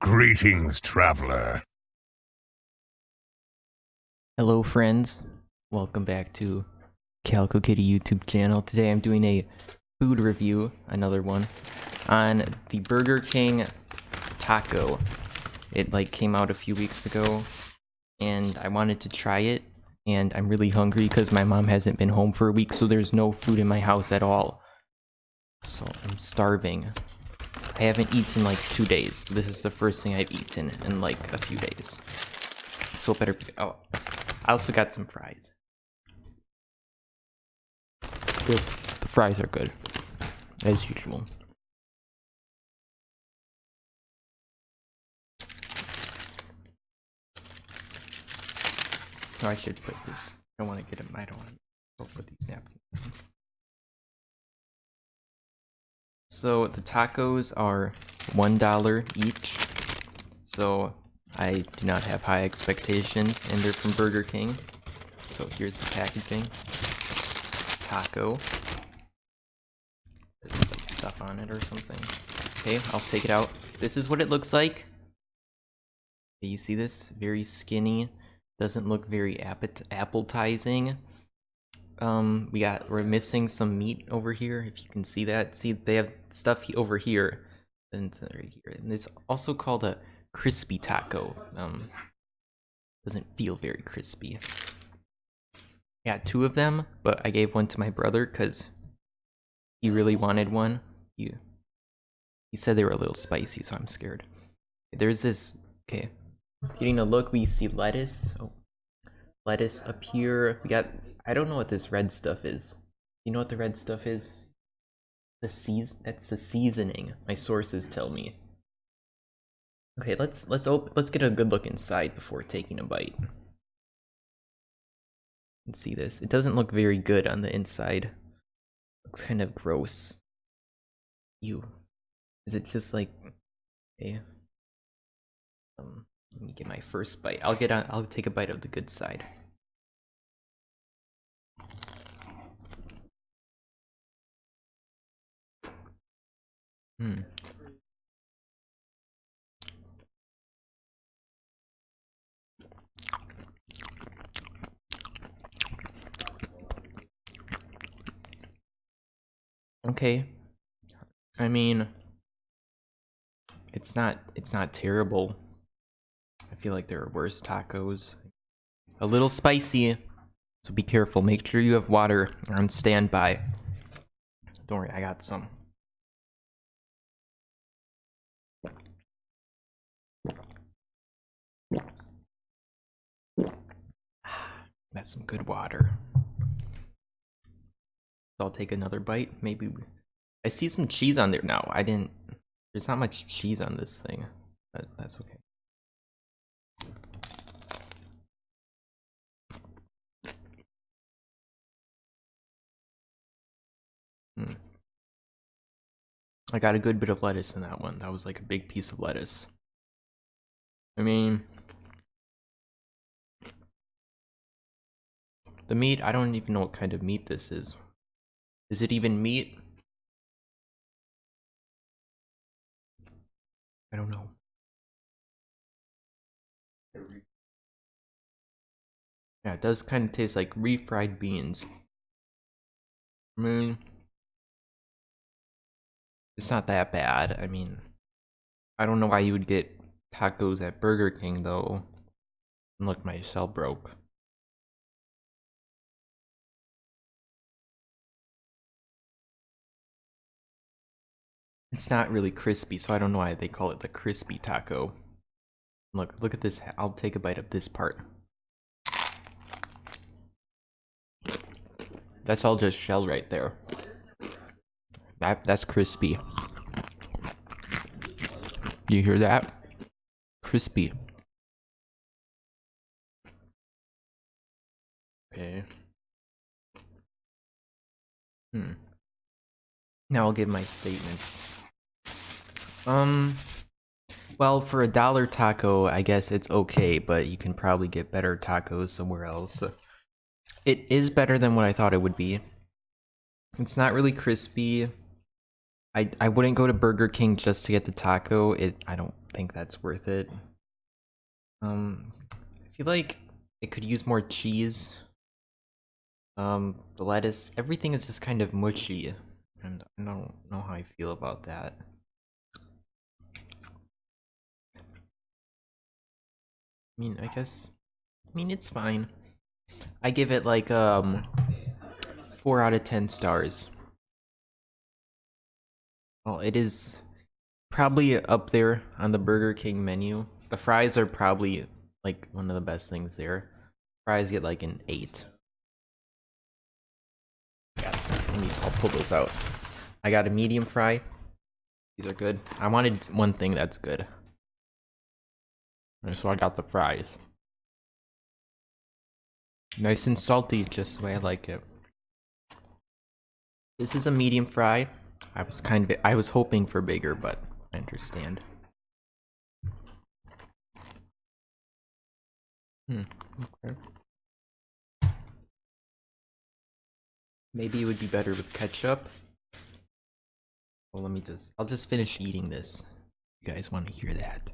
Greetings, traveler. Hello friends, welcome back to Calico Kitty YouTube channel. Today I'm doing a food review, another one, on the Burger King taco. It like came out a few weeks ago and I wanted to try it and I'm really hungry because my mom hasn't been home for a week so there's no food in my house at all. So I'm starving. I haven't eaten like two days. So This is the first thing I've eaten in like a few days. So it better be. Oh, I also got some fries. Good. The fries are good, as usual. Oh, I should put this. I don't want to get them. I don't want to put these napkins. So the tacos are one dollar each. So I do not have high expectations, and they're from Burger King. So here's the packaging. Taco. There's some stuff on it or something. Okay, I'll take it out. This is what it looks like. You see this? Very skinny. Doesn't look very appetizing. Um, we got we're missing some meat over here. If you can see that, see they have stuff over here, and right here, and it's also called a crispy taco. Um, doesn't feel very crispy. Yeah, two of them, but I gave one to my brother because he really wanted one. He he said they were a little spicy, so I'm scared. There's this. Okay, getting a look, we see lettuce. Oh, lettuce up here. We got I don't know what this red stuff is. You know what the red stuff is? The seas that's the seasoning. My sources tell me. Okay, let's let's op let's get a good look inside before taking a bite. See this. It doesn't look very good on the inside. Looks kind of gross. You. Is it just like okay? Um, let me get my first bite. I'll get on. I'll take a bite of the good side. Hmm. Okay. I mean, it's not it's not terrible. Feel like there are worse tacos. A little spicy, so be careful. Make sure you have water on standby. Don't worry, I got some. That's some good water. I'll take another bite. Maybe I see some cheese on there now. I didn't. There's not much cheese on this thing, but that's okay. Hmm. I got a good bit of lettuce in that one. That was like a big piece of lettuce. I mean, The meat, I don't even know what kind of meat this is. Is it even meat? I don't know. Yeah, it does kind of taste like refried beans. I mean, it's not that bad. I mean, I don't know why you would get tacos at Burger King though. Look, my cell broke. It's not really crispy, so I don't know why they call it the crispy taco. Look, look at this. I'll take a bite of this part. That's all just shell right there. That that's crispy. You hear that? Crispy. Okay. Hmm. Now I'll give my statements. Um, well, for a dollar taco, I guess it's okay, but you can probably get better tacos somewhere else. It is better than what I thought it would be. It's not really crispy. I I wouldn't go to Burger King just to get the taco. It I don't think that's worth it. Um, I feel like it could use more cheese. Um, the lettuce, everything is just kind of mushy, and I don't know how I feel about that. I mean, I guess, I mean, it's fine. I give it like, um, 4 out of 10 stars. Well, it is probably up there on the Burger King menu. The fries are probably like one of the best things there. Fries get like an 8. Yes, me, I'll pull those out. I got a medium fry. These are good. I wanted one thing that's good. And so I got the fries. Nice and salty, just the way I like it. This is a medium fry. I was kind of, I was hoping for bigger, but I understand. Hmm, okay. Maybe it would be better with ketchup. Well, let me just, I'll just finish eating this. You guys want to hear that?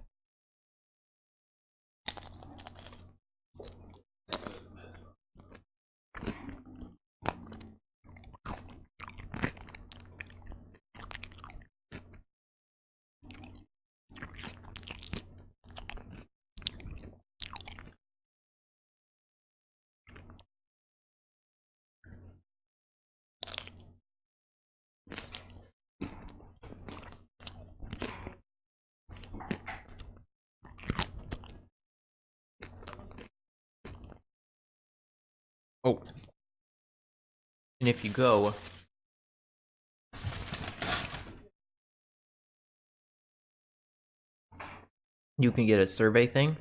Oh. And if you go, you can get a survey thing,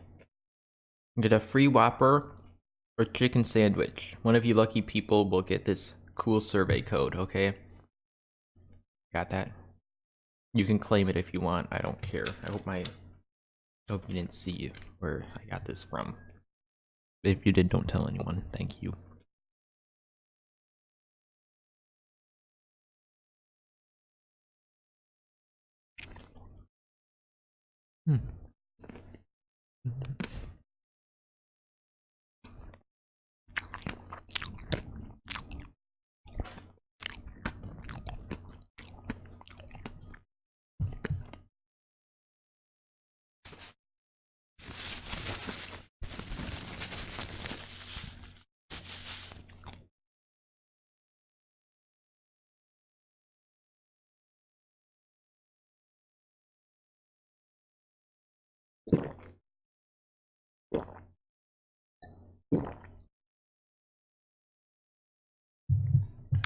get a free Whopper or chicken sandwich. One of you lucky people will get this cool survey code, okay? Got that? You can claim it if you want. I don't care. I hope my I hope you didn't see where I got this from. If you did, don't tell anyone. Thank you. Hmm.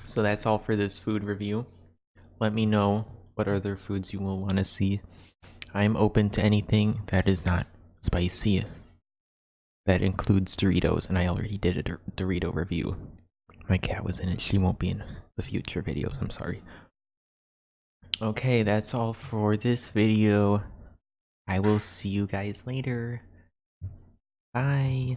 So that's all for this food review. Let me know what other foods you will want to see. I am open to anything that is not spicy. That includes Doritos, and I already did a Dor- Dorito review. My cat was in it. She won't be in the future videos. I'm sorry. Okay, that's all for this video. I will see you guys later. Bye.